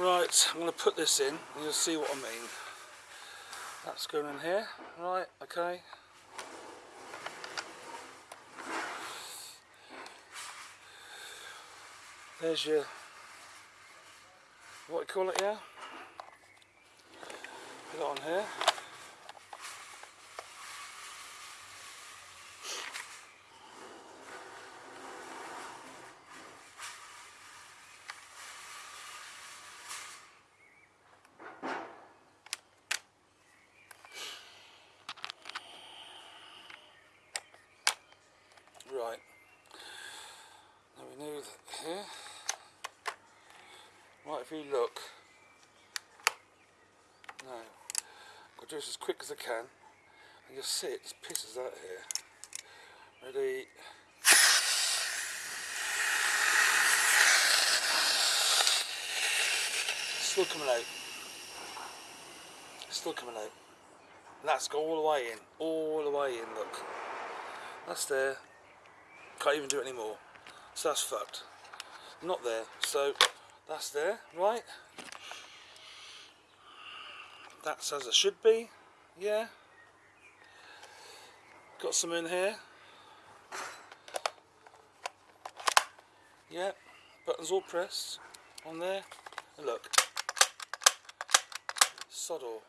Right, I'm going to put this in and you'll see what I mean. That's going in here, right, okay. There's your, what do you call it yeah? Put it on here. Right. Now we know that here. Right, if you look. Now, I'll do this as quick as I can. And you'll see it just pisses out here. Ready? Still coming out. Still coming out. And that's go all the way in. All the way in, look. That's there. Can't even do it anymore. So that's fucked. Not there. So that's there, right? That's as it should be. Yeah. Got some in here. Yeah. Buttons all pressed on there. And look. Sod all.